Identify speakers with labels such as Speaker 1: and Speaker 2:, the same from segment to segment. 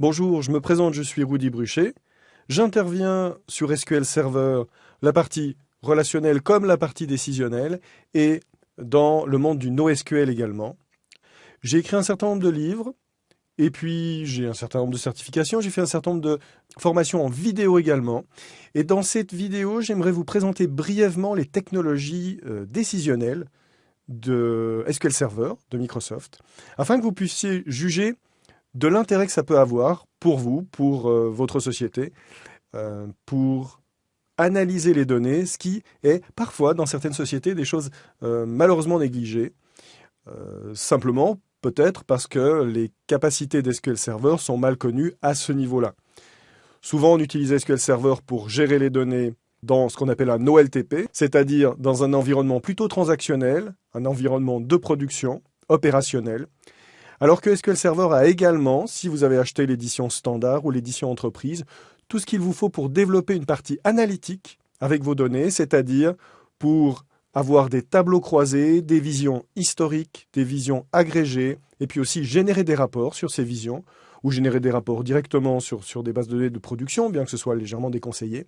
Speaker 1: Bonjour, je me présente, je suis Rudy Bruchet. J'interviens sur SQL Server, la partie relationnelle comme la partie décisionnelle, et dans le monde du NoSQL également. J'ai écrit un certain nombre de livres, et puis j'ai un certain nombre de certifications, j'ai fait un certain nombre de formations en vidéo également. Et dans cette vidéo, j'aimerais vous présenter brièvement les technologies euh, décisionnelles de SQL Server de Microsoft, afin que vous puissiez juger de l'intérêt que ça peut avoir pour vous, pour euh, votre société, euh, pour analyser les données, ce qui est parfois dans certaines sociétés des choses euh, malheureusement négligées, simplement peut-être parce que les capacités d'SQL Server sont mal connues à ce niveau-là. Souvent on utilise SQL Server pour gérer les données dans ce qu'on appelle un OLTP, c'est-à-dire dans un environnement plutôt transactionnel, un environnement de production, opérationnel, alors que SQL Server a également, si vous avez acheté l'édition standard ou l'édition entreprise, tout ce qu'il vous faut pour développer une partie analytique avec vos données, c'est-à-dire pour avoir des tableaux croisés, des visions historiques, des visions agrégées, et puis aussi générer des rapports sur ces visions, ou générer des rapports directement sur, des bases de données de production, bien que ce soit légèrement déconseillé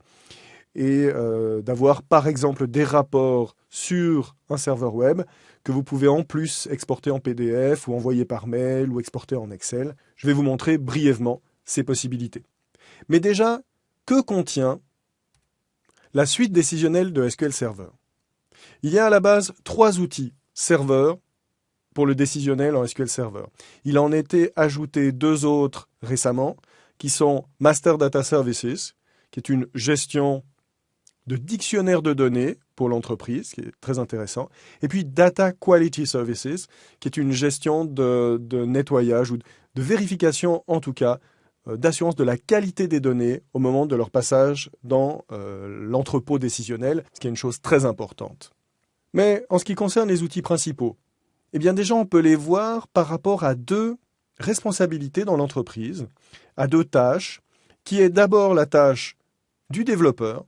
Speaker 1: et euh, d'avoir par exemple des rapports sur un serveur web que vous pouvez en plus exporter en PDF ou envoyer par mail ou exporter en Excel. Je vais vous montrer brièvement ces possibilités. Mais déjà, que contient la suite décisionnelle de SQL Server Il y a à la base trois outils serveurs pour le décisionnel en SQL Server. Il en été ajouté deux autres récemment, qui sont Master Data Services, qui est une gestion de dictionnaire de données pour l'entreprise, qui est très intéressant, et puis Data Quality Services, qui est une gestion de, nettoyage ou de, vérification, en tout cas, euh, d'assurance de la qualité des données au moment de leur passage dans euh, l'entrepôt décisionnel, ce qui est une chose très importante. Mais en ce qui concerne les outils principaux, eh bien déjà on peut les voir par rapport à deux responsabilités dans l'entreprise, à deux tâches, qui est d'abord la tâche du développeur,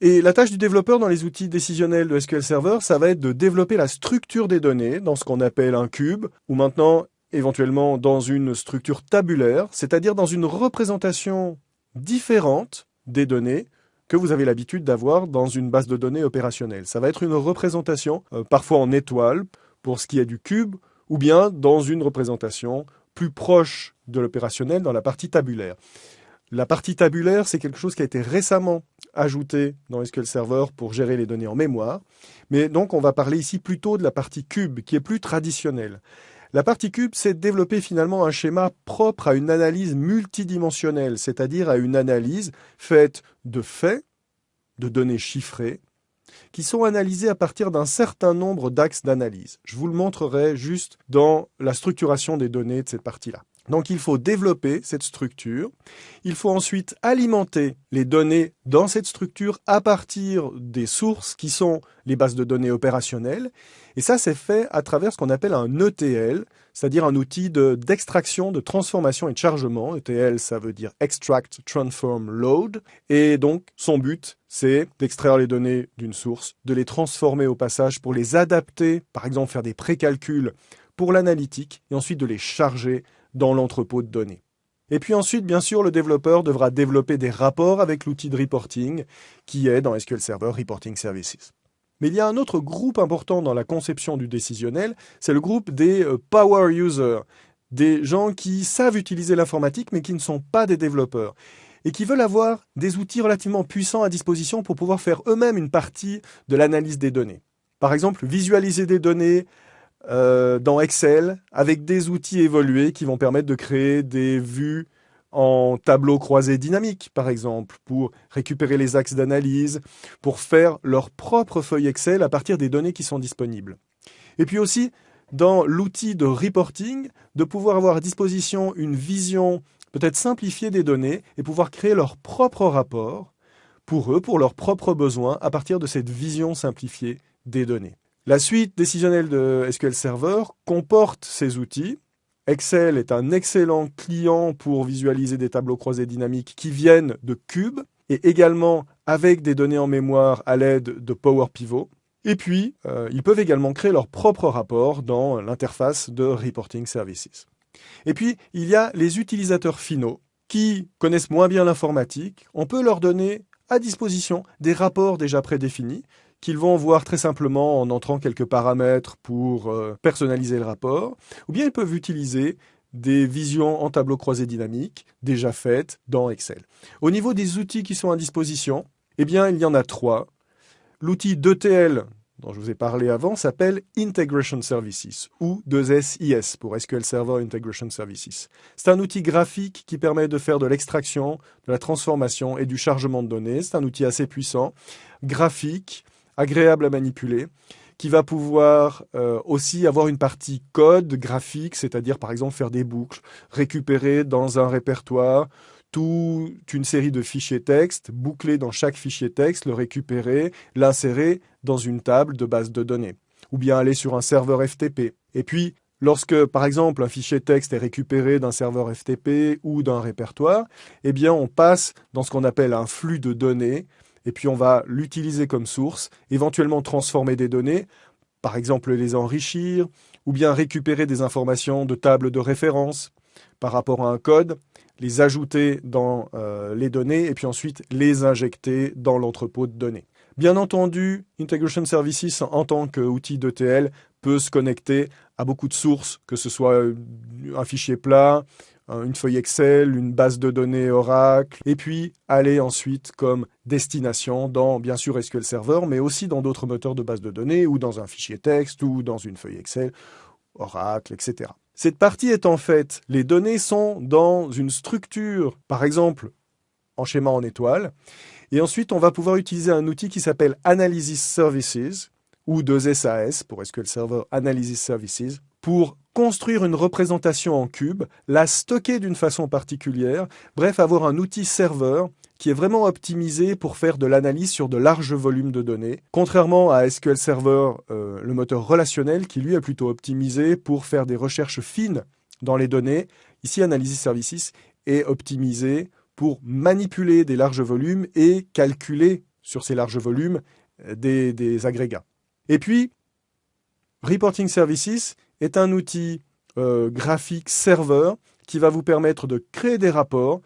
Speaker 1: et la tâche du développeur dans les outils décisionnels de SQL Server, ça va être de développer la structure des données dans ce qu'on appelle un cube, ou maintenant éventuellement dans une structure tabulaire, c'est-à-dire dans une représentation différente des données que vous avez l'habitude d'avoir dans une base de données opérationnelle. Ça va être une représentation, euh, parfois en étoile, pour ce qui est du cube, ou bien dans une représentation plus proche de l'opérationnel dans la partie tabulaire. La partie tabulaire, c'est quelque chose qui a été récemment ajouté dans SQL Server pour gérer les données en mémoire. Mais donc, on va parler ici plutôt de la partie cube, qui est plus traditionnelle. La partie cube, c'est développer finalement un schéma propre à une analyse multidimensionnelle, c'est-à-dire à une analyse faite de faits, de données chiffrées, qui sont analysées à partir d'un certain nombre d'axes d'analyse. Je vous le montrerai juste dans la structuration des données de cette partie-là. Donc il faut développer cette structure. Il faut ensuite alimenter les données dans cette structure à partir des sources qui sont les bases de données opérationnelles. Et ça, c'est fait à travers ce qu'on appelle un ETL, c'est-à-dire un outil d'extraction, de, transformation et de chargement. ETL, ça veut dire Extract, Transform, Load. Et donc, son but, c'est d'extraire les données d'une source, de les transformer au passage pour les adapter, par exemple faire des précalculs pour l'analytique, et ensuite de les charger dans l'entrepôt de données. Et puis ensuite, bien sûr, le développeur devra développer des rapports avec l'outil de reporting qui est dans SQL Server Reporting Services. Mais il y a un autre groupe important dans la conception du décisionnel, c'est le groupe des euh, power users, des gens qui savent utiliser l'informatique mais qui ne sont pas des développeurs et qui veulent avoir des outils relativement puissants à disposition pour pouvoir faire eux-mêmes une partie de l'analyse des données. Par exemple, visualiser des données, euh, dans Excel avec des outils évolués qui vont permettre de créer des vues en tableau croisé dynamique, par exemple, pour récupérer les axes d'analyse, pour faire leur propre feuille Excel à partir des données qui sont disponibles. Et puis aussi, dans l'outil de reporting, de pouvoir avoir à disposition une vision peut-être simplifiée des données et pouvoir créer leur propre rapport pour eux, pour leurs propres besoins, à partir de cette vision simplifiée des données. La suite décisionnelle de SQL Server comporte ces outils. Excel est un excellent client pour visualiser des tableaux croisés dynamiques qui viennent de cubes et également avec des données en mémoire à l'aide de Power Pivot. Et puis, euh, ils peuvent également créer leur propre rapport dans l'interface de Reporting Services. Et puis, il y a les utilisateurs finaux qui connaissent moins bien l'informatique, on peut leur donner à disposition des rapports déjà prédéfinis qu'ils vont voir très simplement en entrant quelques paramètres pour euh, personnaliser le rapport, ou bien ils peuvent utiliser des visions en tableau croisé dynamique déjà faites dans Excel. Au niveau des outils qui sont à disposition, eh bien, il y en a trois. L'outil d'ETL dont je vous ai parlé avant s'appelle Integration Services ou 2SIS pour SQL Server Integration Services. C'est un outil graphique qui permet de faire de l'extraction, de la transformation et du chargement de données. C'est un outil assez puissant, graphique, agréable à manipuler qui va pouvoir euh, aussi avoir une partie code graphique, c'est-à-dire par exemple faire des boucles, récupérer dans un répertoire toute une série de fichiers texte, boucler dans chaque fichier texte, le récupérer, l'insérer dans une table de base de données, ou bien aller sur un serveur FTP. Et puis, lorsque, par exemple, un fichier texte est récupéré d'un serveur FTP ou d'un répertoire, eh bien, on passe dans ce qu'on appelle un flux de données, et puis on va l'utiliser comme source, éventuellement transformer des données, par exemple les enrichir, ou bien récupérer des informations de tables de référence par rapport à un code, les ajouter dans euh, les données et puis ensuite les injecter dans l'entrepôt de données. Bien entendu, Integration Services en tant qu'outil d'ETL peut se connecter à beaucoup de sources, que ce soit un fichier plat, une feuille Excel, une base de données Oracle, et puis aller ensuite comme destination dans bien sûr SQL Server, mais aussi dans d'autres moteurs de base de données, ou dans un fichier texte, ou dans une feuille Excel, Oracle, etc. Cette partie est en fait, les données sont dans une structure, par exemple en schéma en étoile, et ensuite on va pouvoir utiliser un outil qui s'appelle Analysis Services, ou 2SAS pour SQL Server Analysis Services, pour construire une représentation en cube, la stocker d'une façon particulière, bref, avoir un outil serveur qui est vraiment optimisé pour faire de l'analyse sur de larges volumes de données, contrairement à SQL Server, euh, le moteur relationnel, qui lui est plutôt optimisé pour faire des recherches fines dans les données. Ici, Analysis Services est optimisé pour manipuler des larges volumes et calculer sur ces larges volumes euh, des, des agrégats. Et puis, Reporting Services est un outil euh, graphique serveur qui va vous permettre de créer des rapports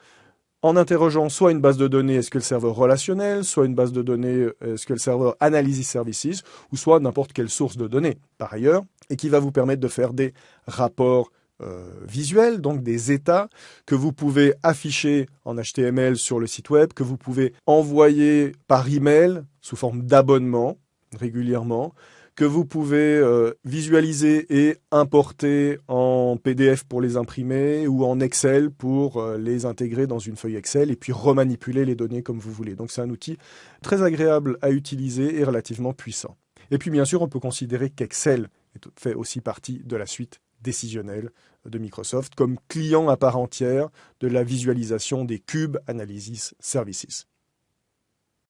Speaker 1: en interrogeant soit une base de données SQL Server relationnel, soit une base de données euh, SQL Server Analysis Services, ou soit n'importe quelle source de données par ailleurs, et qui va vous permettre de faire des rapports euh, visuels, donc des états que vous pouvez afficher en HTML sur le site web, que vous pouvez envoyer par email sous forme d'abonnement régulièrement, que vous pouvez euh, visualiser et importer en PDF pour les imprimer ou en Excel pour euh, les intégrer dans une feuille Excel et puis remanipuler les données comme vous voulez. Donc c'est un outil très agréable à utiliser et relativement puissant. Et puis bien sûr, on peut considérer qu'Excel fait aussi partie de la suite décisionnelle de Microsoft comme client à part entière de la visualisation des cubes Analysis Services.